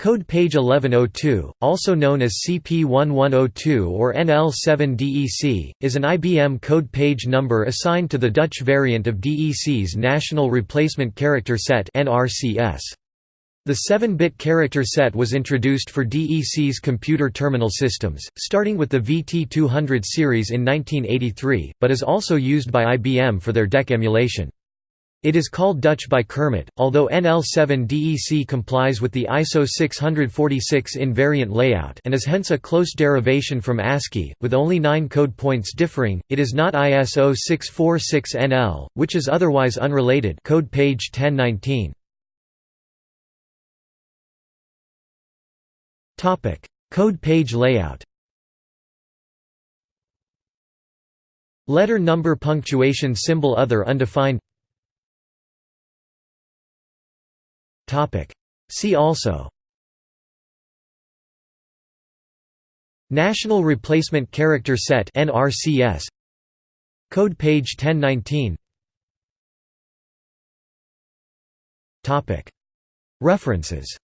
Code page 1102, also known as CP1102 or NL7DEC, is an IBM code page number assigned to the Dutch variant of DEC's National Replacement Character Set The 7-bit character set was introduced for DEC's computer terminal systems, starting with the VT200 series in 1983, but is also used by IBM for their DEC emulation. It is called Dutch by Kermit, although NL7DEC complies with the ISO 646 invariant layout and is hence a close derivation from ASCII, with only nine code points differing. It is not ISO 646NL, which is otherwise unrelated. Code page 1019. Topic: Code page layout. Letter number punctuation symbol other undefined See also. National Replacement Character Set NRCS Code page 1019 References